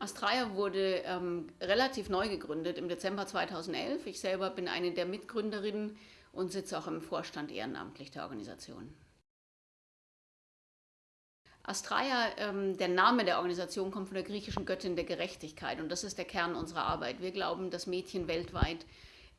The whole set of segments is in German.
Astraea wurde ähm, relativ neu gegründet im Dezember 2011. Ich selber bin eine der Mitgründerinnen und sitze auch im Vorstand ehrenamtlich der Organisation. Astraea, ähm, der Name der Organisation kommt von der griechischen Göttin der Gerechtigkeit und das ist der Kern unserer Arbeit. Wir glauben, dass Mädchen weltweit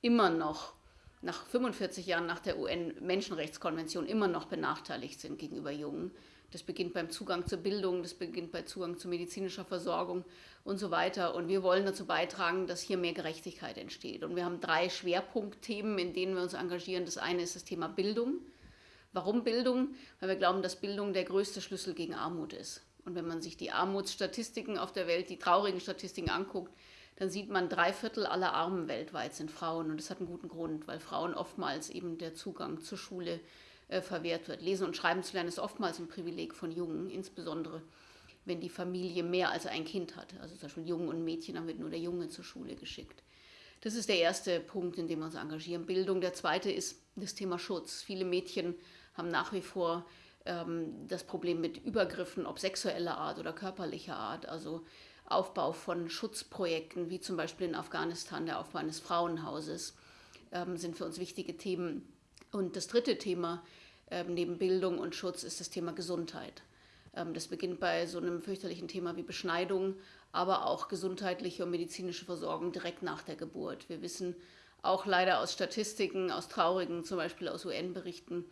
immer noch nach 45 Jahren nach der UN-Menschenrechtskonvention immer noch benachteiligt sind gegenüber Jungen. Das beginnt beim Zugang zur Bildung, das beginnt bei Zugang zu medizinischer Versorgung und so weiter. Und wir wollen dazu beitragen, dass hier mehr Gerechtigkeit entsteht. Und wir haben drei Schwerpunktthemen, in denen wir uns engagieren. Das eine ist das Thema Bildung. Warum Bildung? Weil wir glauben, dass Bildung der größte Schlüssel gegen Armut ist. Und wenn man sich die Armutsstatistiken auf der Welt, die traurigen Statistiken anguckt, dann sieht man, drei Viertel aller Armen weltweit sind Frauen. Und das hat einen guten Grund, weil Frauen oftmals eben der Zugang zur Schule äh, verwehrt wird. Lesen und Schreiben zu lernen ist oftmals ein Privileg von Jungen, insbesondere wenn die Familie mehr als ein Kind hat. Also zum Beispiel Jungen und Mädchen, dann wird nur der Junge zur Schule geschickt. Das ist der erste Punkt, in dem wir uns engagieren. Bildung. Der zweite ist das Thema Schutz. Viele Mädchen haben nach wie vor ähm, das Problem mit Übergriffen, ob sexueller Art oder körperlicher Art. Also Aufbau von Schutzprojekten, wie zum Beispiel in Afghanistan der Aufbau eines Frauenhauses, ähm, sind für uns wichtige Themen. Und das dritte Thema ähm, neben Bildung und Schutz ist das Thema Gesundheit. Ähm, das beginnt bei so einem fürchterlichen Thema wie Beschneidung, aber auch gesundheitliche und medizinische Versorgung direkt nach der Geburt. Wir wissen auch leider aus Statistiken, aus traurigen, zum Beispiel aus UN-Berichten,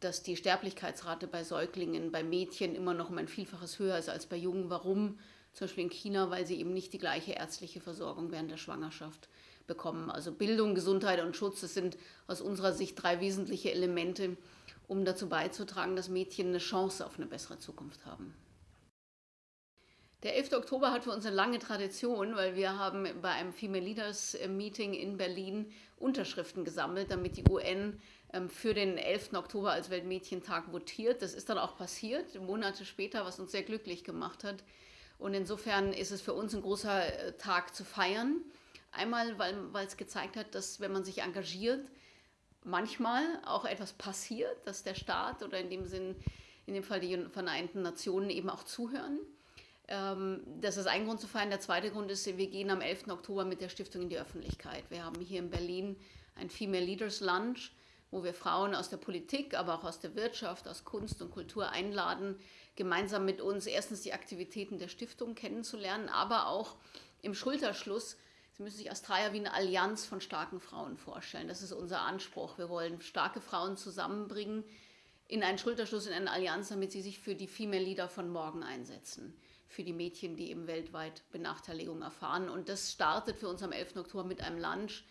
dass die Sterblichkeitsrate bei Säuglingen, bei Mädchen immer noch um ein Vielfaches höher ist als bei Jungen. Warum? Zum Beispiel in China, weil sie eben nicht die gleiche ärztliche Versorgung während der Schwangerschaft bekommen. Also Bildung, Gesundheit und Schutz, das sind aus unserer Sicht drei wesentliche Elemente, um dazu beizutragen, dass Mädchen eine Chance auf eine bessere Zukunft haben. Der 11. Oktober hat für uns eine lange Tradition, weil wir haben bei einem Female Leaders Meeting in Berlin Unterschriften gesammelt, damit die UN ähm, für den 11. Oktober als Weltmädchentag votiert. Das ist dann auch passiert, Monate später, was uns sehr glücklich gemacht hat. Und insofern ist es für uns ein großer äh, Tag zu feiern. Einmal, weil, es gezeigt hat, dass wenn man sich engagiert, manchmal auch etwas passiert, dass der Staat oder in dem Sinn, in dem Fall die Vereinten Nationen eben auch zuhören. Ähm, das ist ein Grund zu feiern. Der zweite Grund ist, wir gehen am 11. Oktober mit der Stiftung in die Öffentlichkeit. Wir haben hier in Berlin ein Female Leaders Lunch, wo wir Frauen aus der Politik, aber auch aus der Wirtschaft, aus Kunst und Kultur einladen, gemeinsam mit uns erstens die Aktivitäten der Stiftung kennenzulernen, aber auch im Schulterschluss Sie müssen sich Astraea wie eine Allianz von starken Frauen vorstellen. Das ist unser Anspruch. Wir wollen starke Frauen zusammenbringen in einen Schulterschluss, in eine Allianz, damit sie sich für die Female Leader von morgen einsetzen. Für die Mädchen, die eben weltweit Benachteiligung erfahren. Und das startet für uns am 11. Oktober mit einem Lunch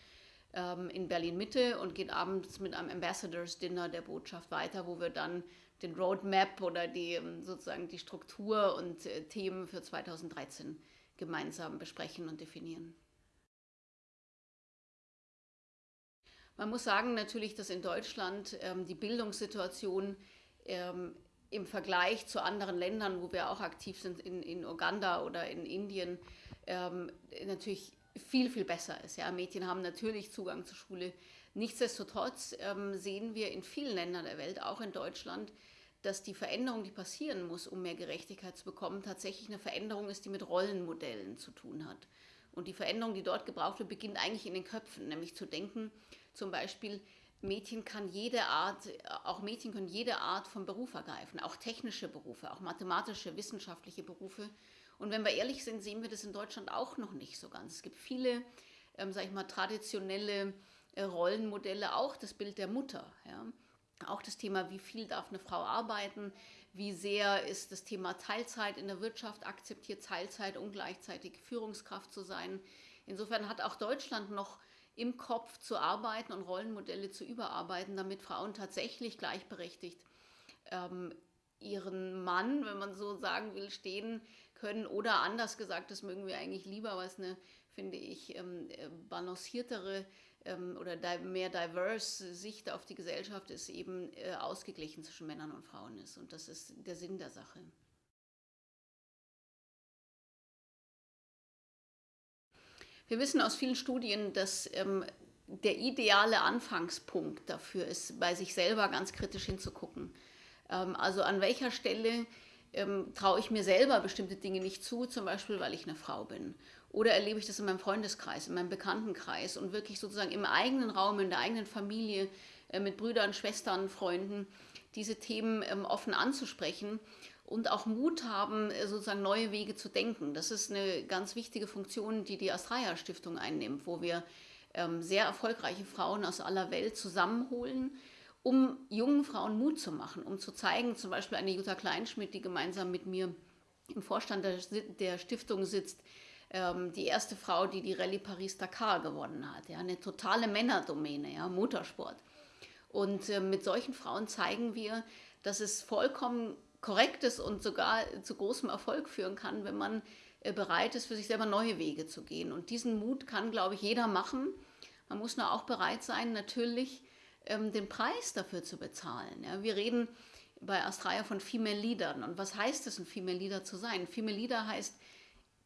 ähm, in Berlin-Mitte und geht abends mit einem Ambassadors Dinner der Botschaft weiter, wo wir dann den Roadmap oder die, ähm, sozusagen die Struktur und äh, Themen für 2013 gemeinsam besprechen und definieren. Man muss sagen natürlich, dass in Deutschland ähm, die Bildungssituation ähm, im Vergleich zu anderen Ländern, wo wir auch aktiv sind, in, in Uganda oder in Indien, ähm, natürlich viel, viel besser ist. Ja, Mädchen haben natürlich Zugang zur Schule. Nichtsdestotrotz ähm, sehen wir in vielen Ländern der Welt, auch in Deutschland, dass die Veränderung, die passieren muss, um mehr Gerechtigkeit zu bekommen, tatsächlich eine Veränderung ist, die mit Rollenmodellen zu tun hat. Und die Veränderung, die dort gebraucht wird, beginnt eigentlich in den Köpfen, nämlich zu denken, zum Beispiel, Mädchen kann jede Art, auch Mädchen können jede Art von Beruf ergreifen, auch technische Berufe, auch mathematische, wissenschaftliche Berufe. Und wenn wir ehrlich sind, sehen wir das in Deutschland auch noch nicht so ganz. Es gibt viele, ähm, sag ich mal, traditionelle äh, Rollenmodelle, auch das Bild der Mutter. Ja? Auch das Thema, wie viel darf eine Frau arbeiten, wie sehr ist das Thema Teilzeit in der Wirtschaft akzeptiert, Teilzeit und gleichzeitig Führungskraft zu sein. Insofern hat auch Deutschland noch im Kopf zu arbeiten und Rollenmodelle zu überarbeiten, damit Frauen tatsächlich gleichberechtigt ähm, ihren Mann, wenn man so sagen will, stehen können. Oder anders gesagt, das mögen wir eigentlich lieber, es eine, finde ich, ähm, äh, balanciertere ähm, oder mehr diverse Sicht auf die Gesellschaft ist, eben äh, ausgeglichen zwischen Männern und Frauen ist. Und das ist der Sinn der Sache. Wir wissen aus vielen Studien, dass ähm, der ideale Anfangspunkt dafür ist, bei sich selber ganz kritisch hinzugucken. Ähm, also an welcher Stelle ähm, traue ich mir selber bestimmte Dinge nicht zu, zum Beispiel weil ich eine Frau bin. Oder erlebe ich das in meinem Freundeskreis, in meinem Bekanntenkreis und wirklich sozusagen im eigenen Raum, in der eigenen Familie, äh, mit Brüdern, Schwestern, Freunden, diese Themen ähm, offen anzusprechen und auch Mut haben, äh, sozusagen neue Wege zu denken. Das ist eine ganz wichtige Funktion, die die Astraya Stiftung einnimmt, wo wir ähm, sehr erfolgreiche Frauen aus aller Welt zusammenholen, um jungen Frauen Mut zu machen, um zu zeigen, zum Beispiel eine Jutta Kleinschmidt, die gemeinsam mit mir im Vorstand der, der Stiftung sitzt, ähm, die erste Frau, die die Rallye Paris-Dakar gewonnen hat. Ja, eine totale Männerdomäne, ja, Motorsport. Und äh, mit solchen Frauen zeigen wir, dass es vollkommen korrekt ist und sogar zu großem Erfolg führen kann, wenn man äh, bereit ist, für sich selber neue Wege zu gehen. Und diesen Mut kann, glaube ich, jeder machen. Man muss nur auch bereit sein, natürlich ähm, den Preis dafür zu bezahlen. Ja, wir reden bei Astraya von Female Leadern. Und was heißt es, ein Female Leader zu sein? Female Leader heißt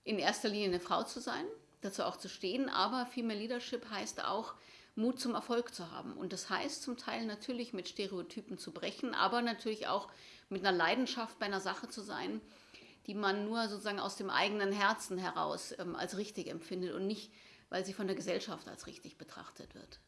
in erster Linie eine Frau zu sein, dazu auch zu stehen, aber Female Leadership heißt auch, Mut zum Erfolg zu haben. Und das heißt zum Teil natürlich mit Stereotypen zu brechen, aber natürlich auch mit einer Leidenschaft bei einer Sache zu sein, die man nur sozusagen aus dem eigenen Herzen heraus ähm, als richtig empfindet und nicht, weil sie von der Gesellschaft als richtig betrachtet wird.